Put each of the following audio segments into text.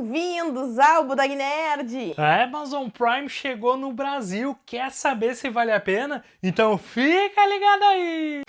bem-vindos ao Budog Nerd! A Amazon Prime chegou no Brasil, quer saber se vale a pena? Então fica ligado aí!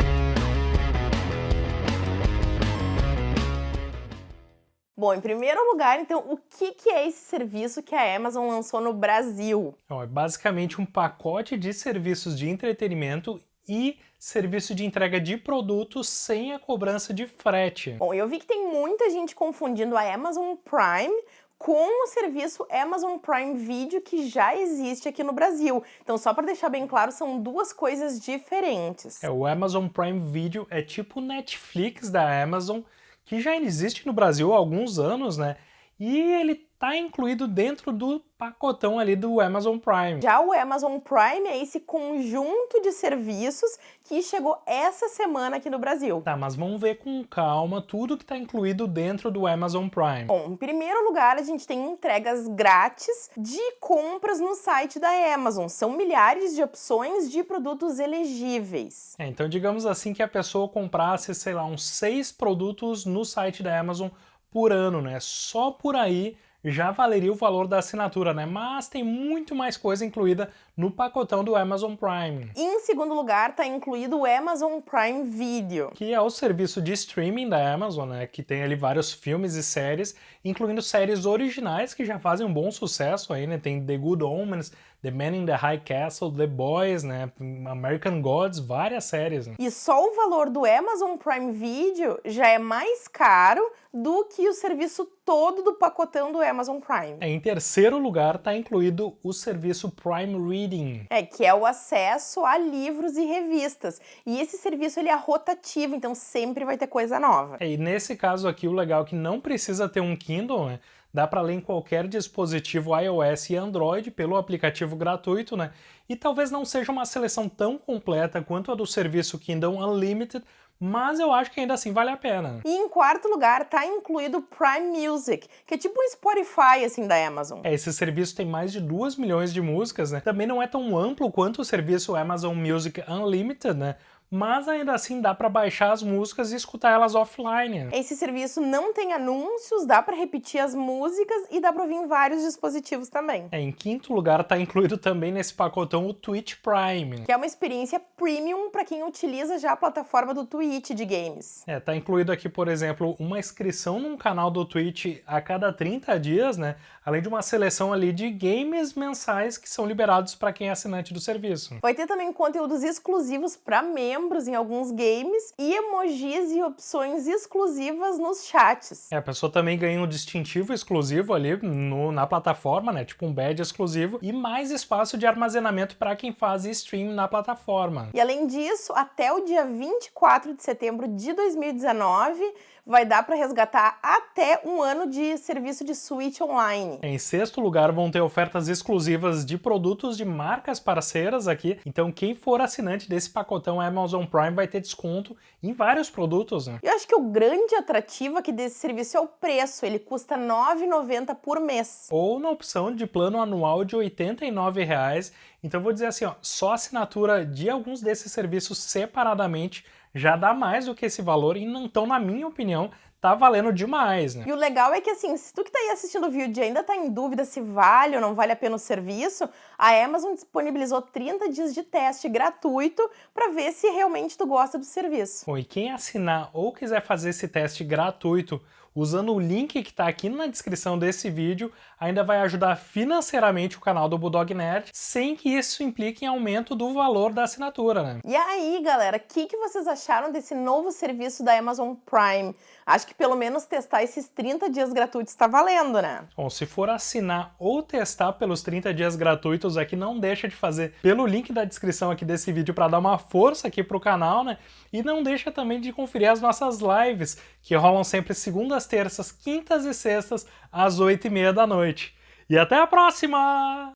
Bom, em primeiro lugar, então, o que, que é esse serviço que a Amazon lançou no Brasil? é basicamente um pacote de serviços de entretenimento e serviço de entrega de produtos sem a cobrança de frete. Bom, eu vi que tem muita gente confundindo a Amazon Prime com o serviço Amazon Prime Video que já existe aqui no Brasil. Então, só para deixar bem claro, são duas coisas diferentes. É, o Amazon Prime Video é tipo o Netflix da Amazon, que já existe no Brasil há alguns anos, né? E ele está incluído dentro do pacotão ali do Amazon Prime. Já o Amazon Prime é esse conjunto de serviços que chegou essa semana aqui no Brasil. Tá, mas vamos ver com calma tudo que está incluído dentro do Amazon Prime. Bom, em primeiro lugar, a gente tem entregas grátis de compras no site da Amazon. São milhares de opções de produtos elegíveis. É, então digamos assim que a pessoa comprasse, sei lá, uns seis produtos no site da Amazon por ano, né? Só por aí já valeria o valor da assinatura, né? Mas tem muito mais coisa incluída no pacotão do Amazon Prime. em segundo lugar, está incluído o Amazon Prime Video. Que é o serviço de streaming da Amazon, né? Que tem ali vários filmes e séries, incluindo séries originais que já fazem um bom sucesso aí, né? Tem The Good Omens, The Man in the High Castle, The Boys, né? American Gods, várias séries. Né? E só o valor do Amazon Prime Video já é mais caro do que o serviço todo do pacotão do Amazon Prime. É, em terceiro lugar está incluído o serviço Prime Reading. É, que é o acesso a livros e revistas. E esse serviço ele é rotativo, então sempre vai ter coisa nova. É, e nesse caso aqui o legal é que não precisa ter um Kindle, né? Dá para ler em qualquer dispositivo iOS e Android pelo aplicativo gratuito, né? E talvez não seja uma seleção tão completa quanto a do serviço Kindle Unlimited, mas eu acho que ainda assim vale a pena. E em quarto lugar tá incluído o Prime Music, que é tipo um Spotify assim da Amazon. É, esse serviço tem mais de 2 milhões de músicas, né? Também não é tão amplo quanto o serviço Amazon Music Unlimited, né? Mas ainda assim dá para baixar as músicas e escutar elas offline. Esse serviço não tem anúncios, dá para repetir as músicas e dá para ouvir em vários dispositivos também. É, em quinto lugar está incluído também nesse pacotão o Twitch Prime. Que é uma experiência premium para quem utiliza já a plataforma do Twitch de games. É, tá incluído aqui, por exemplo, uma inscrição num canal do Twitch a cada 30 dias, né? Além de uma seleção ali de games mensais que são liberados para quem é assinante do serviço. Vai ter também conteúdos exclusivos para membros membros em alguns games e emojis e opções exclusivas nos chats. É, a pessoa também ganha um distintivo exclusivo ali no, na plataforma, né? Tipo um badge exclusivo e mais espaço de armazenamento para quem faz stream na plataforma. E além disso, até o dia 24 de setembro de 2019, vai dar para resgatar até um ano de serviço de Switch online. Em sexto lugar, vão ter ofertas exclusivas de produtos de marcas parceiras aqui, então quem for assinante desse pacotão Amazon Prime vai ter desconto em vários produtos. Né? Eu acho que o grande atrativo aqui desse serviço é o preço, ele custa R$ 9,90 por mês. Ou na opção de plano anual de R$ 89,00, então vou dizer assim, ó, só assinatura de alguns desses serviços separadamente já dá mais do que esse valor e então, na minha opinião, tá valendo demais, né? E o legal é que assim, se tu que tá aí assistindo o vídeo ainda tá em dúvida se vale ou não vale a pena o serviço, a Amazon disponibilizou 30 dias de teste gratuito para ver se realmente tu gosta do serviço. Bom, e quem assinar ou quiser fazer esse teste gratuito usando o link que está aqui na descrição desse vídeo, ainda vai ajudar financeiramente o canal do Bulldog Nerd, sem que isso implique em aumento do valor da assinatura, né? E aí, galera, o que, que vocês acharam desse novo serviço da Amazon Prime? Acho que pelo menos testar esses 30 dias gratuitos está valendo, né? Bom, se for assinar ou testar pelos 30 dias gratuitos aqui, não deixa de fazer pelo link da descrição aqui desse vídeo para dar uma força aqui pro canal, né? E não deixa também de conferir as nossas lives, que rolam sempre segundas, terças, quintas e sextas, às 8 e meia da noite. E até a próxima!